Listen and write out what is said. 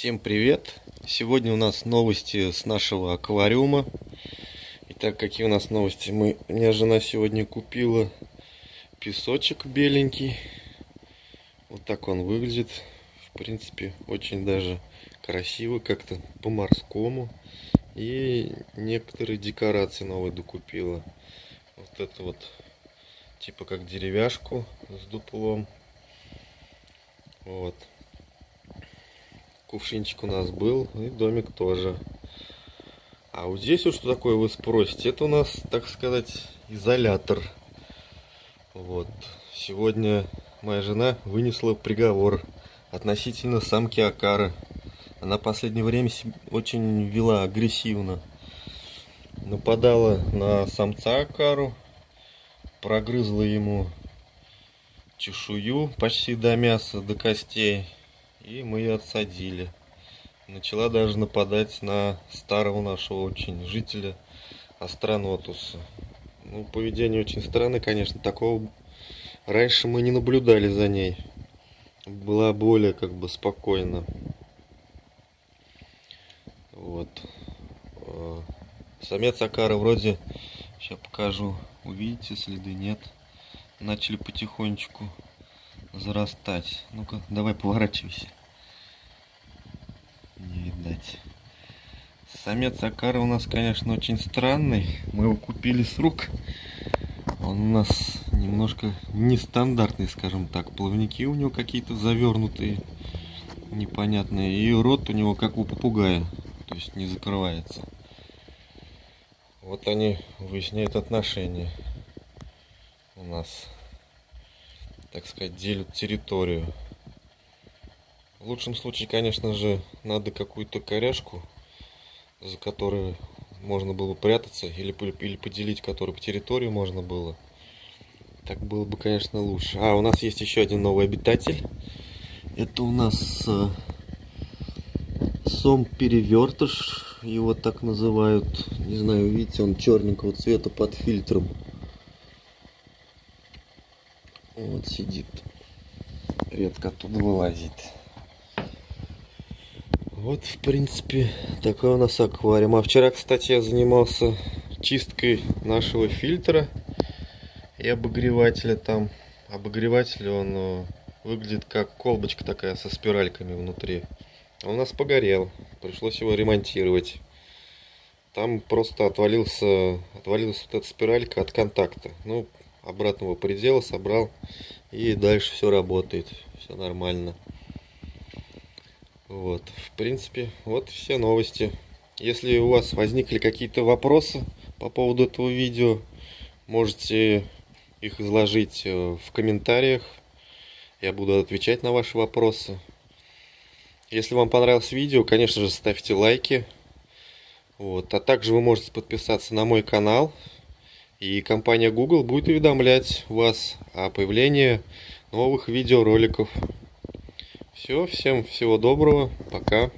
Всем привет! Сегодня у нас новости с нашего аквариума. Итак, какие у нас новости? Мы, у меня жена сегодня купила песочек беленький. Вот так он выглядит. В принципе, очень даже красиво, как-то по-морскому. И некоторые декорации новые докупила. Вот это вот, типа как деревяшку с дуплом. Вот. Кувшинчик у нас был, и домик тоже. А вот здесь вот что такое, вы спросите. Это у нас, так сказать, изолятор. Вот. Сегодня моя жена вынесла приговор относительно самки Акары. Она в последнее время очень вела агрессивно. Нападала на самца Акару, прогрызла ему чешую почти до мяса, до костей. И мы ее отсадили. Начала даже нападать на старого нашего очень жителя Астронотуса. Ну, поведение очень странное, конечно. Такого раньше мы не наблюдали за ней. Была более как бы спокойно. Вот. А, самец Акара вроде, сейчас покажу, увидите следы, нет. Начали потихонечку зарастать. Ну-ка, давай поворачивайся. Не видать. Самец Акара у нас, конечно, очень странный. Мы его купили с рук. Он у нас немножко нестандартный, скажем так. Плавники у него какие-то завернутые, непонятные. И рот у него как у попугая, то есть не закрывается. Вот они выясняют отношения у нас так сказать, делят территорию. В лучшем случае, конечно же, надо какую-то коряшку, за которой можно было прятаться, или, или поделить которую по территории можно было. Так было бы, конечно, лучше. А, у нас есть еще один новый обитатель. Это у нас э, сом-перевертыш, его так называют. Не знаю, видите, он черненького цвета под фильтром. Вот сидит. Редко оттуда вылазит. Вот, в принципе, такой у нас аквариум. А вчера, кстати, я занимался чисткой нашего фильтра и обогревателя там. Обогреватель, он э, выглядит как колбочка такая со спиральками внутри. Он у нас погорел. Пришлось его ремонтировать. Там просто отвалился, отвалилась вот эта спиралька от контакта. Ну, обратного предела собрал и дальше все работает все нормально. Вот в принципе вот все новости. Если у вас возникли какие-то вопросы по поводу этого видео можете их изложить э, в комментариях. Я буду отвечать на ваши вопросы. Если вам понравилось видео конечно же ставьте лайки. Вот а также вы можете подписаться на мой канал и компания Google будет уведомлять вас о появлении новых видеороликов. Все, всем всего доброго, пока.